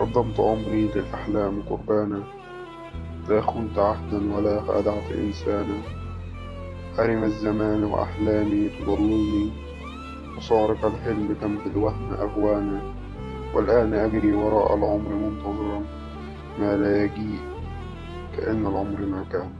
قدمت عمري للأحلام قربانا لا خنت عهدا ولا خدعت إنسانا. حرم الزمان وأحلامي تضلني وصارق الحلم كم بالوهم أغوانا. والآن أجري وراء العمر منتظرا ما لا يجيء كأن العمر ما كان.